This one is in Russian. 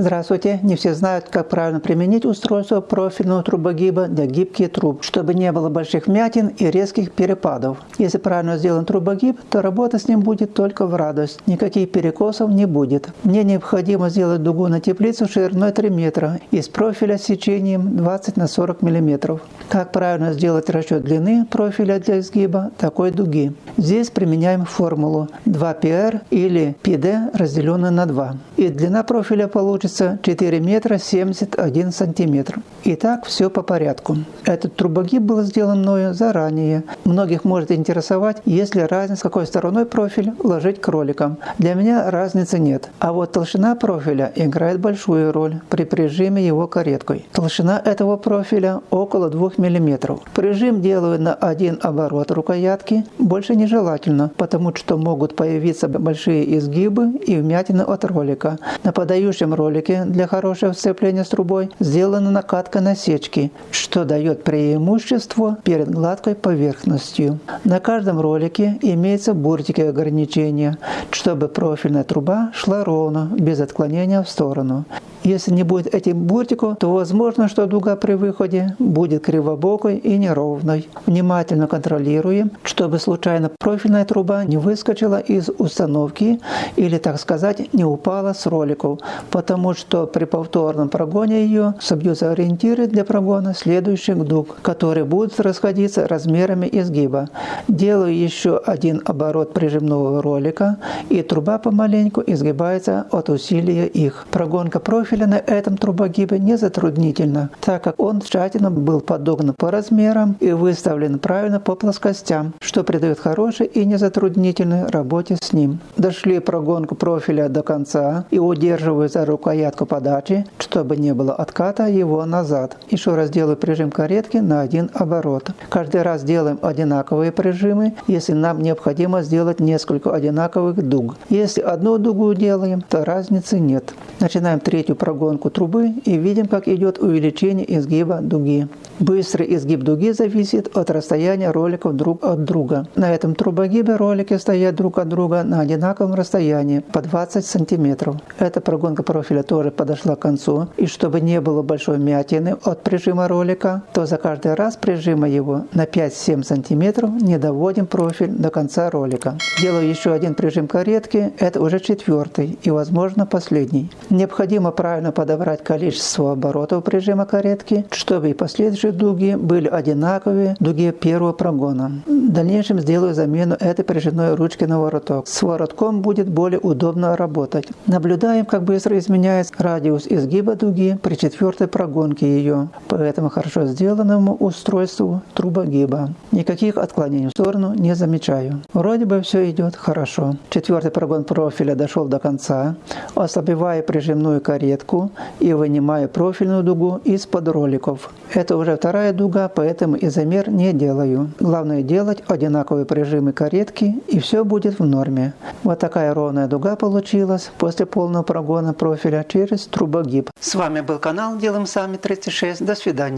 Здравствуйте! Не все знают, как правильно применить устройство профильного трубогиба для гибких труб, чтобы не было больших вмятин и резких перепадов. Если правильно сделан трубогиб, то работа с ним будет только в радость. Никаких перекосов не будет. Мне необходимо сделать дугу на теплицу шириной 3 метра из профиля с сечением 20 на 40 мм. Как правильно сделать расчет длины профиля для изгиба такой дуги? Здесь применяем формулу 2πr или πd разделенное на 2. И длина профиля получится получится 4 метра 71 сантиметр. Итак, все по порядку. Этот трубогиб был сделан мною заранее. Многих может интересовать, есть ли разница, какой стороной профиль ложить кроликом. Для меня разницы нет. А вот толщина профиля играет большую роль при прижиме его кареткой. Толщина этого профиля около 2 мм. Прижим делаю на один оборот рукоятки. Больше нежелательно, потому что могут появиться большие изгибы и вмятины от ролика. На подающем ролике для хорошего сцепления с трубой сделана накатка насечки, что дает преимущество перед гладкой поверхностью. На каждом ролике имеются буртики ограничения, чтобы профильная труба шла ровно, без отклонения в сторону. Если не будет этим буртику, то возможно, что дуга при выходе будет кривобокой и неровной. Внимательно контролируем, чтобы случайно профильная труба не выскочила из установки или, так сказать, не упала с роликов, потому что при повторном прогоне ее собьются ориентиры для прогона следующих дуг, которые будут расходиться размерами изгиба. Делаю еще один оборот прижимного ролика, и труба помаленьку изгибается от усилия их. Прогонка профиля на этом трубогибе не затруднительно, так как он тщательно был подогнан по размерам и выставлен правильно по плоскостям, что придает хорошей и незатруднительной работе с ним. Дошли прогонку профиля до конца и удерживаю за рукоятку подачи, чтобы не было отката его назад. Еще раз делаю прижим каретки на один оборот. Каждый раз делаем одинаковые прижимы, если нам необходимо сделать несколько одинаковых дуг. Если одну дугу делаем, то разницы нет. Начинаем третью прогонку трубы и видим, как идет увеличение изгиба дуги. Быстрый изгиб дуги зависит от расстояния роликов друг от друга. На этом трубогибе ролики стоят друг от друга на одинаковом расстоянии по 20 сантиметров. Эта прогонка профиля тоже подошла к концу. И чтобы не было большой мятины от прижима ролика, то за каждый раз прижима его на 5-7 сантиметров не доводим профиль до конца ролика. Делаю еще один прижим каретки, это уже четвертый и возможно последний. Необходимо правильно подобрать количество оборотов прижима каретки, чтобы и последующие дуги были одинаковые дуге первого прогона. В дальнейшем сделаю замену этой прижимной ручки на вороток. С воротком будет более удобно работать. Наблюдаем, как быстро изменяется радиус изгиба дуги при четвертой прогонке ее, по этому хорошо сделанному устройству трубогиба. Никаких отклонений в сторону не замечаю. Вроде бы все идет хорошо. Четвертый прогон профиля дошел до конца. Ослабевая прижимную каретку и вынимаю профильную дугу из-под роликов. Это уже вторая дуга, поэтому изомер не делаю. Главное делать одинаковые прижимы каретки и все будет в норме. Вот такая ровная дуга получилась после полного прогона профиля через трубогиб. С вами был канал Делаем Сами 36. До свидания.